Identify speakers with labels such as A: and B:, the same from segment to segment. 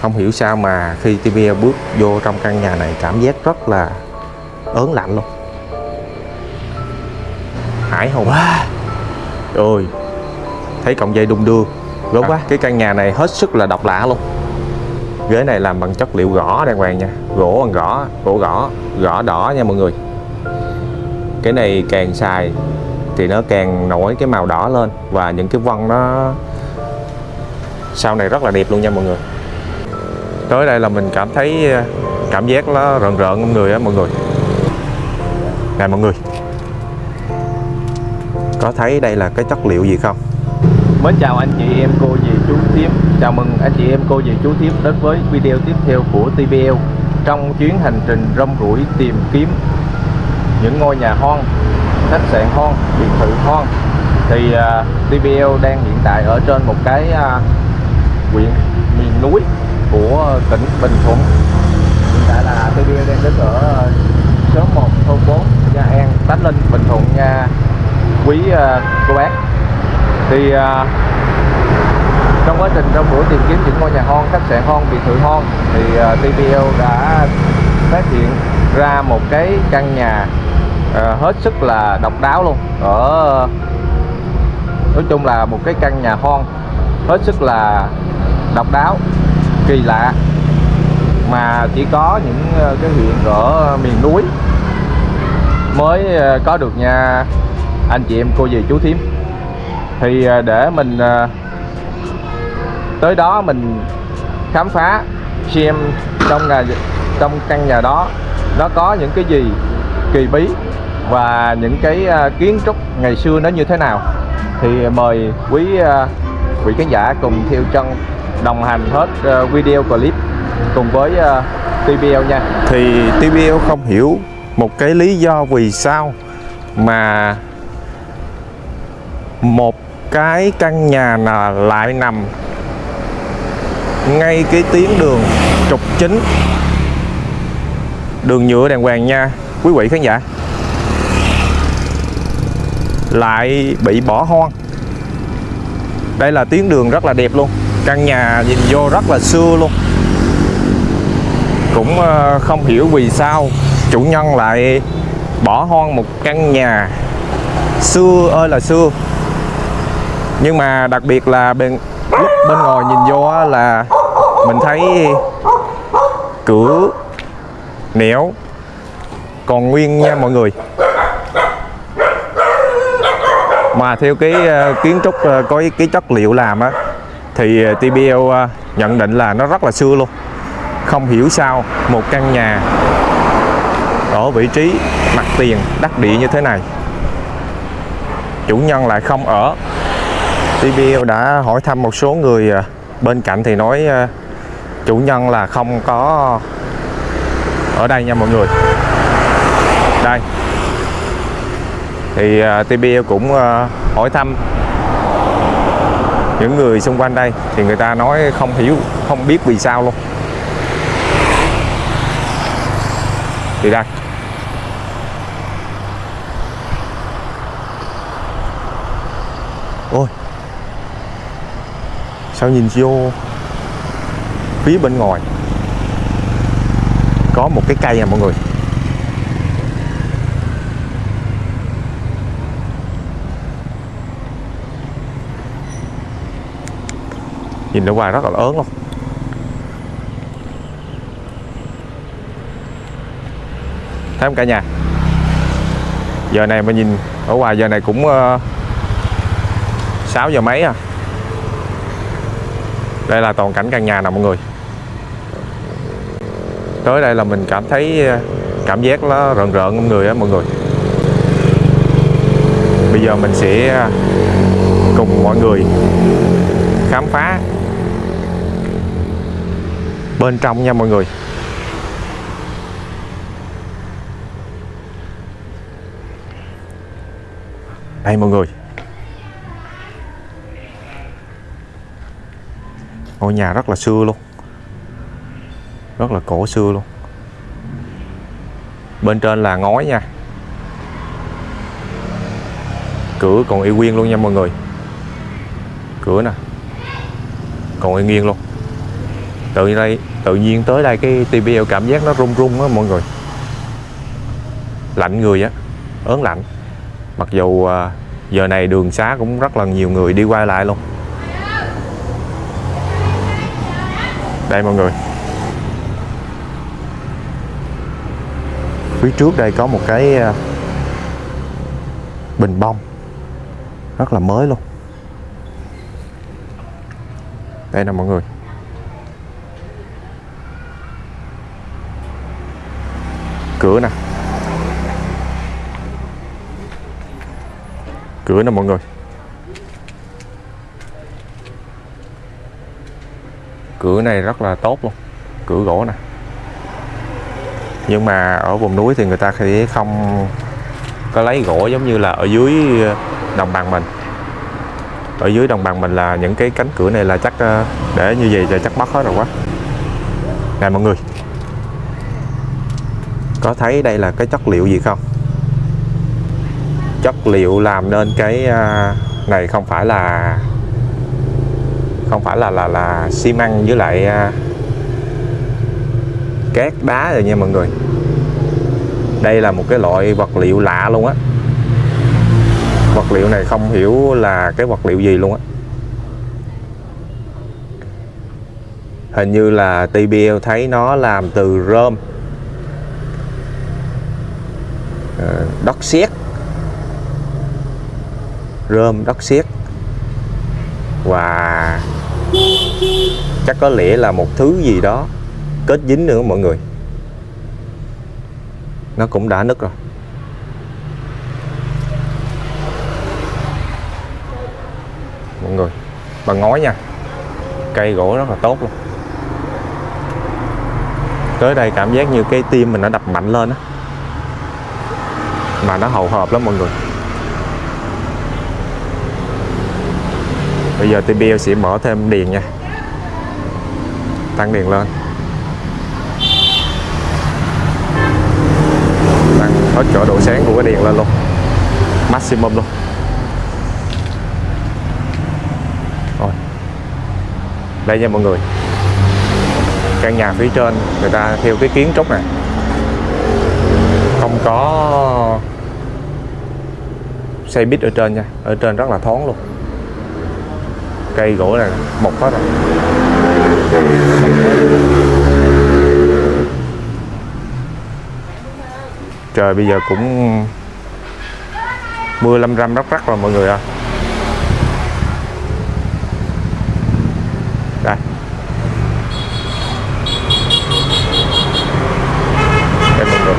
A: không hiểu sao mà khi TVL bước vô trong căn nhà này cảm giác rất là ớn lạnh luôn. Hải hùng. Ôi thấy cọng dây đung đưa. Gớm quá cái căn nhà này hết sức là độc lạ luôn. Ghế này làm bằng chất liệu gõ đàng hoàng nha. Gỗ bằng gõ gỗ gõ gõ đỏ nha mọi người. Cái này càng xài thì nó càng nổi cái màu đỏ lên và những cái vân nó sau này rất là đẹp luôn nha mọi người tới đây là mình cảm thấy ờ, cảm giác nó rợn rợn trong người á mọi người. Nè mọi người có thấy đây là cái chất liệu gì không?
B: Mến chào anh chị em cô dì chú thím Chào mừng anh chị em cô dì chú thím đến với video tiếp theo của TBL Trong chuyến hành trình rong ruổi tìm kiếm những ngôi nhà hoang, khách sạn hoang, biệt thự hoang. Thì ờ, uh, TBL đang hiện tại ở trên một cái uh, huyện miền núi của tỉnh Bình Thuận. Hiện tại là TVL đang đứng ở ờ, số 1 thôn 4 Nha An, Tánh Linh, Bình Thuận nha. Quý ờ, cô bác. Thì ờ, trong quá trình trong buổi tìm kiếm những ngôi nhà hoang khách sạn hoang biệt thự hoang thì TPO TPL đã phát hiện ra một cái căn nhà hết sức là độc đáo luôn. Ở nói chung là một cái căn nhà hoang hết sức là độc đáo kỳ lạ. Mà chỉ có những ờ, cái huyện ở miền núi mới ờ, có được nha. Anh chị em cô dì chú thím. Thì ờ, để mình tới đó mình khám phá, xem trong nhà, trong căn nhà đó nó có những cái gì kỳ bí và những cái kiến trúc ngày xưa nó như thế nào. Thì mời quý quý khán giả cùng theo chân đồng hành hết ờ, video clip cùng với ờ, TBL nha.
A: Thì TBL không hiểu một cái lý do vì sao mà một cái căn nhà là lại nằm ngay cái tuyến đường trục chính, đường nhựa đàng hoàng nha. Quý vị khán giả, lại bị bỏ hoang. Đây là tuyến đường rất là đẹp luôn căn nhà nhìn vô rất là xưa luôn. Cũng ờ, không hiểu vì sao chủ nhân lại bỏ hoang một căn nhà xưa ơi là xưa. Nhưng mà đặc biệt là bên, lúc bên ngoài nhìn vô là mình thấy cửa nẻo còn nguyên nha mọi người. Mà theo cái ờ, kiến trúc ờ, có cái chất liệu làm á thì ờ, TBL ờ, nhận định là nó rất là xưa luôn. Không hiểu sao một căn nhà ở vị trí mặt tiền đắc địa như thế này, chủ nhân lại không ở. TBL đã hỏi thăm một số người ờ, bên cạnh thì nói chủ nhân là không có ở đây nha mọi người. Đây. Thì TBL cũng hỏi thăm những người xung quanh đây thì người ta nói không hiểu, không biết vì sao luôn. Thì đây. Ôi. Sao nhìn vô phía bên ngoài? Có một cái cây nè mọi người. Nhìn ở ngoài rất là lớn luôn thấy không cả nhà. Giờ này mà nhìn ở ngoài giờ này cũng ờ, uh, 6 giờ mấy à? Đây là toàn cảnh căn nhà nè mọi người. Tới đây là mình cảm thấy ờ, cảm giác nó rợn rợn trong người á mọi người. Bây giờ mình sẽ ờ, cùng mọi người khám phá bên trong nha mọi người. Đây mọi người. Ngôi nhà rất là xưa luôn. Rất là cổ xưa luôn. Bên trên là ngói nha. Cửa còn y nguyên luôn nha mọi người. Cửa nè. Còn y nguyên luôn. Tự đây tự nhiên tới đây cái TPL cảm giác nó rung rung á, mọi người. Lạnh người á, ớn lạnh. Mặc dù à, giờ này đường xá cũng rất là nhiều người đi qua lại luôn. Đây mọi người. Phía trước đây có một cái à, bình bông. Rất là mới luôn. Đây nè mọi người. Cửa nè. Cửa nè mọi người. Cửa này rất là tốt luôn. Cửa gỗ nè. Nhưng mà ở vùng núi thì người ta sẽ không có lấy gỗ giống như là ở dưới đồng bằng mình. Ở dưới đồng bằng mình là những cái cánh cửa này là chắc ờ, để như vậy thì chắc mất hết rồi quá. Nè mọi người có thấy đây là cái chất liệu gì không? Chất liệu làm nên cái à, này không phải là, không phải là là là xi măng với lại à, cát đá rồi nha mọi người. Đây là một cái loại vật liệu lạ luôn á. Vật liệu này không hiểu là cái vật liệu gì luôn á. Hình như là TBL thấy nó làm từ rơm. Ờ, đất sét rơm đất sét và chắc có lẽ là một thứ gì đó kết dính nữa mọi người. Nó cũng đã nứt rồi. Mọi người bằng ngói nha. Cây gỗ rất là tốt luôn. Tới đây cảm giác như cái tim mình nó đập mạnh lên á mà nó hầu hợp lắm mọi người. Bây giờ TPL sẽ mở thêm đèn nha. Tăng đèn lên. Tăng hết chỗ độ sáng của cái đèn lên luôn. Maximum luôn. Rồi. Đây nha mọi người. Căn nhà phía trên người ta theo cái kiến trúc này. Không có xây bít ở trên nha. Ở trên rất là thoáng luôn. Cây gỗ này mọc hết rồi. Trời, bây giờ cũng mưa lâm râm rắc rắc rồi, mọi người ạ à đây mọi người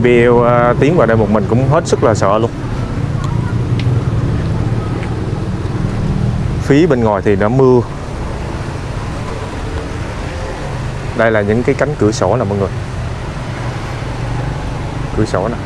A: TBL uh, tiến vào đây một mình cũng hết sức là sợ luôn. Phía bên ngoài thì đã mưa. Đây là những cái cánh cửa sổ nè mọi người. Cửa sổ nè.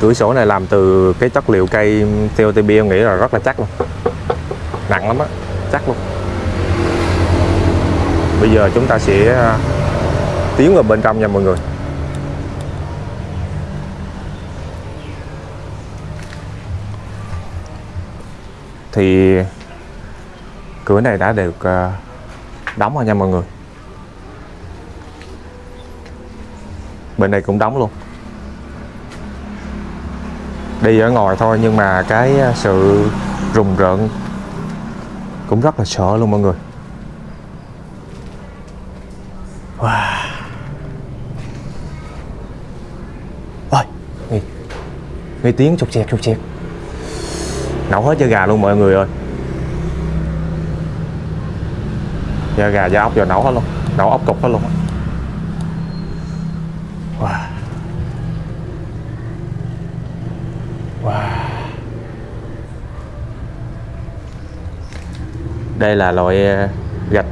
A: Cửa sổ này làm từ cái chất liệu cây TOTB em nghĩ là rất là chắc luôn. Nặng lắm á chắc luôn bây giờ chúng ta sẽ à, tiến vào bên trong nha mọi người. Thì cửa này đã được à, đóng rồi nha mọi người. Bên này cũng đóng luôn. Đi ở ngoài thôi nhưng mà cái à, sự rùng rợn cũng rất là sợ luôn mọi người. Wow. Ôi. Nghe, nghe tiếng chục chẹt chục chẹt. Nấu hết da gà luôn mọi người ơi. Da gà da ốc giờ nấu hết luôn. Nấu ốc cục hết luôn. Wow. Wow. Đây là loại ờ, gạch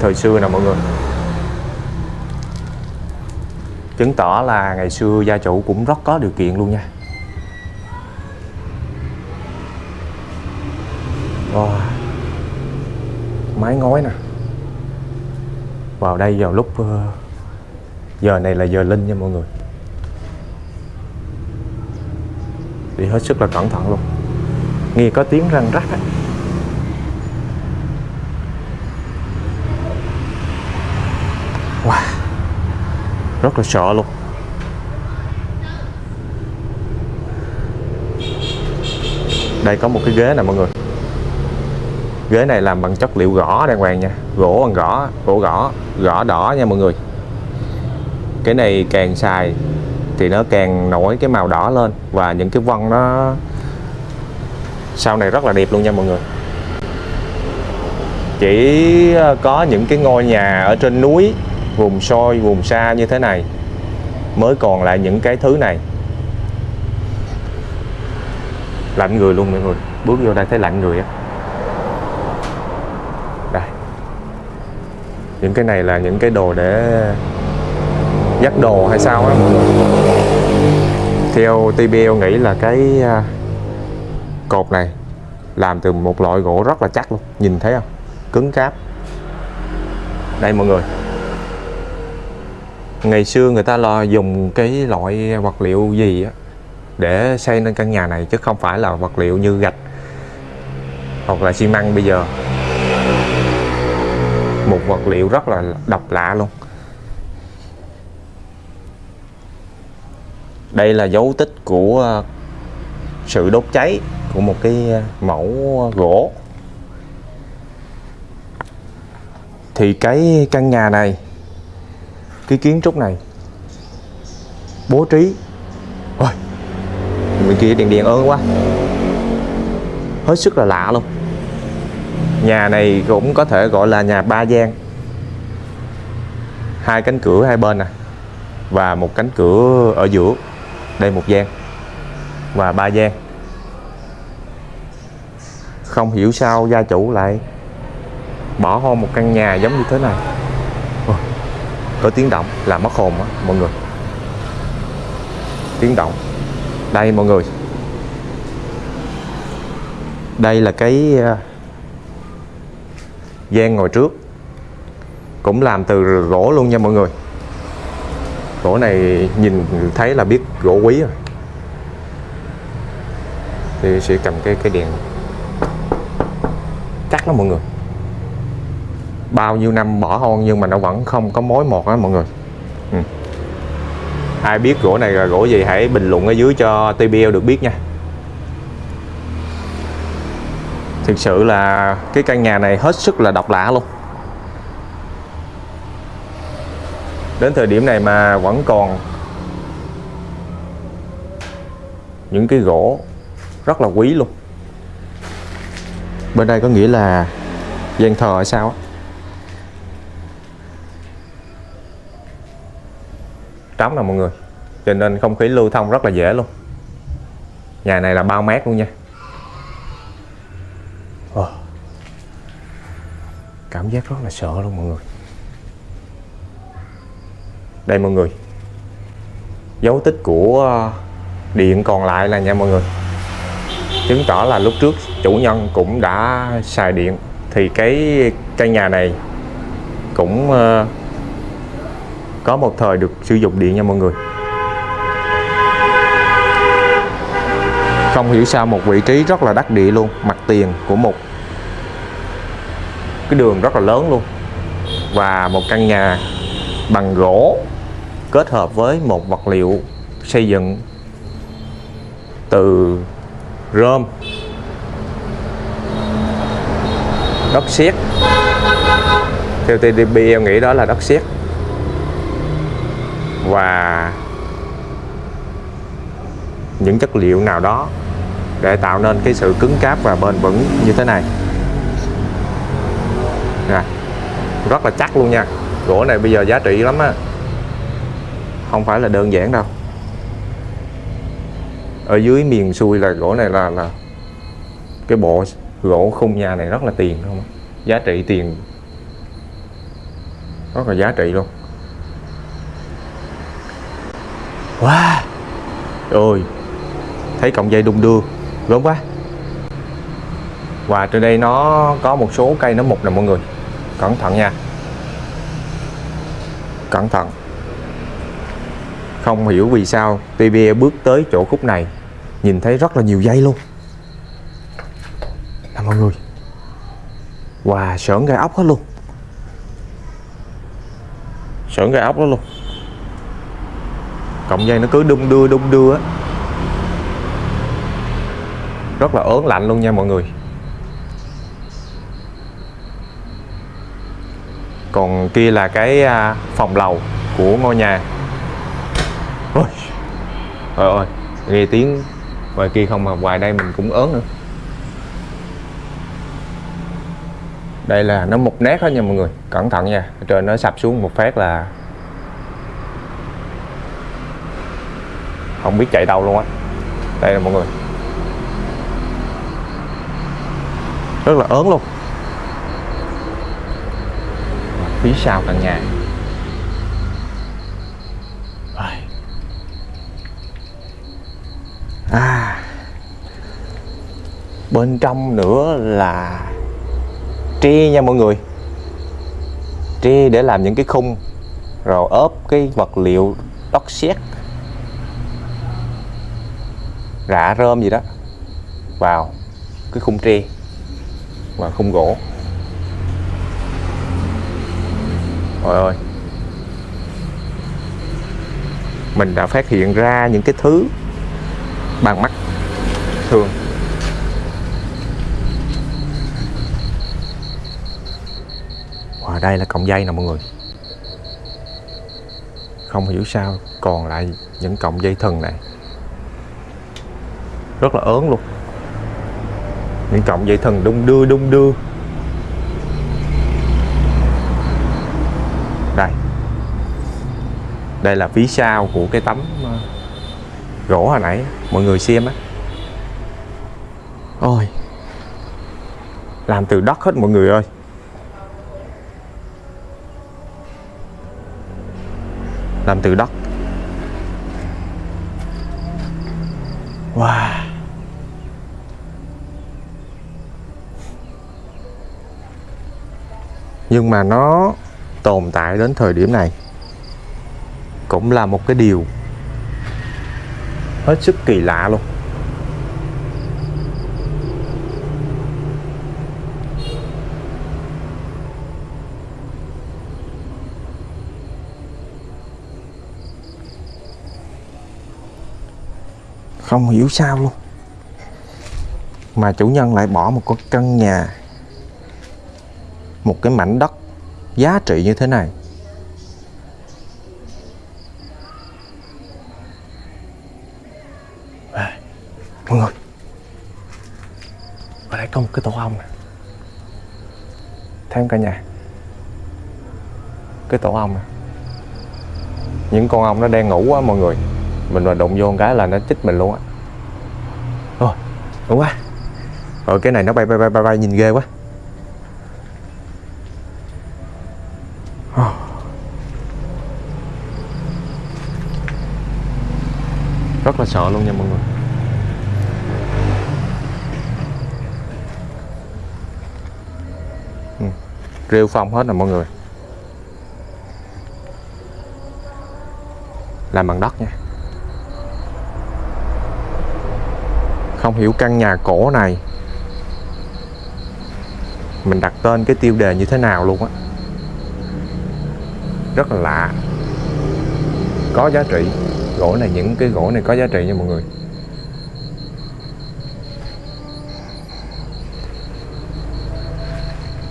A: thời xưa nè mọi người chứng tỏ là ngày xưa gia chủ cũng rất có điều kiện luôn nha. Wow. mái ngói nè. Vào đây vào lúc ờ, giờ này là giờ linh nha mọi người. Đi hết sức là cẩn thận luôn. Nghe có tiếng răng rắc á. Rất là sợ luôn. Đây có một cái ghế nè mọi người. Ghế này làm bằng chất liệu gõ đàng hoàng nha. Gỗ bằng gõ, gỗ gõ gõ đỏ nha mọi người. Cái này càng xài thì nó càng nổi cái màu đỏ lên và những cái vân nó sau này rất là đẹp luôn nha mọi người. Chỉ ờ, có những cái ngôi nhà ở trên núi vùng soi, vùng xa như thế này mới còn lại những cái thứ này. Lạnh người luôn mọi người. Bước vô đây thấy lạnh người á. Đây. Những cái này là những cái đồ để dắt đồ hay sao á mọi người? Theo TBL nghĩ là cái à, cột này làm từ một loại gỗ rất là chắc luôn. Nhìn thấy không? Cứng cáp. Đây mọi người ngày xưa người ta lo dùng cái loại vật liệu gì á, để xây nên căn nhà này, chứ không phải là vật liệu như gạch hoặc là xi măng bây giờ. Một vật liệu rất là độc lạ luôn. Đây là dấu tích của ờ, sự đốt cháy của một cái ờ, mẫu gỗ. Thì cái căn nhà này cái kiến trúc này. Bố trí. Ôi, bên kia đèn đèn ơn quá. Hết sức là lạ luôn. Nhà này cũng có thể gọi là nhà ba gian. Hai cánh cửa hai bên nè, và một cánh cửa ở giữa. Đây một gian và ba gian. Không hiểu sao gia chủ lại bỏ hoang một căn nhà giống như thế này có tiếng động là mất hồn á, mọi người. Tiếng động. Đây, mọi người. Đây là cái ờ, gian ngồi trước. Cũng làm từ gỗ luôn nha mọi người. Gỗ này nhìn thấy là biết gỗ quý rồi. Thì sẽ cầm cái cái đèn. Cắt nó mọi người bao nhiêu năm bỏ hoang nhưng mà nó vẫn không có mối một á mọi người. Ừ. ai biết gỗ này là gỗ gì, hãy bình luận ở dưới cho TBL được biết nha. Thực sự là cái căn nhà này hết sức là độc lạ luôn. Đến thời điểm này mà vẫn còn những cái gỗ rất là quý luôn. Bên đây có nghĩa là gian thờ hay sao á? Trống nè mọi người. Cho nên không khí lưu thông rất là dễ luôn. Nhà này là bao mát luôn nha. Ờ. cảm giác rất là sợ luôn mọi người. Đây mọi người. Dấu tích của điện còn lại là nha mọi người. Chứng tỏ là lúc trước chủ nhân cũng đã xài điện thì cái căn nhà này cũng uh, có một thời được sử dụng điện nha mọi người. Không hiểu sao một vị trí rất là đắc địa luôn, mặt tiền của một cái đường rất là lớn luôn. Và một căn nhà bằng gỗ kết hợp với một vật liệu xây dựng từ rơm, đất sét theo TDP em nghĩ đó là đất sét và những chất liệu nào đó để tạo nên cái sự cứng cáp và bền vững như thế này. Nè, rất là chắc luôn nha. Gỗ này bây giờ giá trị lắm á. Không phải là đơn giản đâu. Ở dưới miền xuôi là gỗ này là là cái bộ gỗ khung nhà này rất là tiền không? Giá trị tiền. Rất là giá trị luôn. Wow ôi thấy cọng dây đung đưa gớm quá. Và trên đây nó có một số cây nó mục nè mọi người. Cẩn thận nha. Cẩn thận. Không hiểu vì sao TBE bước tới chỗ khúc này nhìn thấy rất là nhiều dây luôn. Nè mọi người. Wow, sởn gai ốc hết luôn. Sởn gai ốc đó luôn. Cọng dây nó cứ đung đưa đung đưa á. Rất là ớn lạnh luôn nha mọi người. Còn kia là cái à, phòng lầu của ngôi nhà. Ôi, Trời ơi, Nghe tiếng ngoài kia không mà ngoài đây mình cũng ớn nữa. Đây là nó một nét hết nha mọi người, cẩn thận nha. Trời nó sập xuống một phát là không biết chạy đâu luôn á. Đây là mọi người. Rất là ớn luôn. Phía sau căn nhà. À. Bên trong nữa là tre nha mọi người. Tre để làm những cái khung, rồi ốp cái vật liệu đất sét rạ rơm gì đó vào cái khung tre và khung gỗ. Trời ơi. Mình đã phát hiện ra những cái thứ bằng mắt thường. Và đây là cọng dây nè mọi người. Không hiểu sao còn lại những cọng dây thừng này. Rất là ớn luôn. Những cọng dây thần đung đưa đung đưa. Đây. Đây là phía sau của cái tấm ờ, gỗ hồi nãy. Mọi người xem á. Ôi. Làm từ đất hết mọi người ơi. Làm từ đất. Nhưng mà nó tồn tại đến thời điểm này cũng là một cái điều hết sức kỳ lạ luôn. Không hiểu sao luôn. Mà chủ nhân lại bỏ một con căn nhà một cái mảnh đất giá trị như thế này. À, mọi người. Ở đây có một cái tổ ong nè. Thấy không cả nhà. Cái tổ ong nè. Những con ong nó đang ngủ quá mọi người. Mình mà đụng vô một cái là nó chích mình luôn á. Ôi đúng quá. Rồi cái này nó bay bay bay bay, bay nhìn ghê quá. Sợ luôn nha mọi người. Ừ. rêu phong hết rồi mọi người. Làm bằng đất nha. Không hiểu căn nhà cổ này mình đặt tên cái tiêu đề như thế nào luôn á. Rất là lạ. Có giá trị gỗ này những cái gỗ này có giá trị nha mọi người.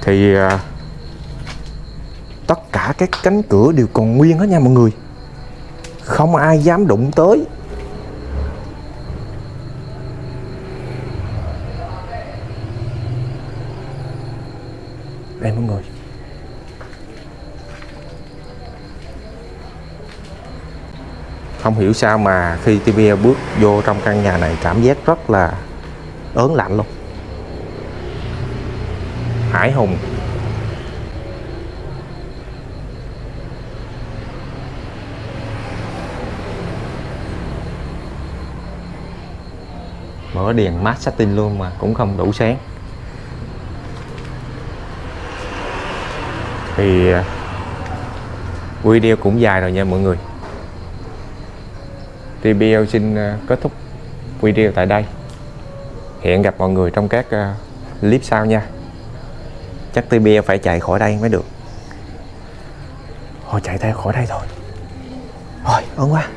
A: Thì à, tất cả các cánh cửa đều còn nguyên hết nha mọi người. Không ai dám đụng tới. Đây mọi người. Không hiểu sao mà khi TV bước vô trong căn nhà này, cảm giác rất là ớn lạnh luôn. Hải hùng. Mở đèn mát satin luôn mà cũng không đủ sáng. Thì à, video cũng dài rồi nha mọi người. TBL xin ờ, kết thúc video tại đây. Hẹn gặp mọi người trong các ờ, clip sau nha. Chắc TBL phải chạy khỏi đây mới được. Thôi chạy theo khỏi đây thôi. Thôi ơn quá.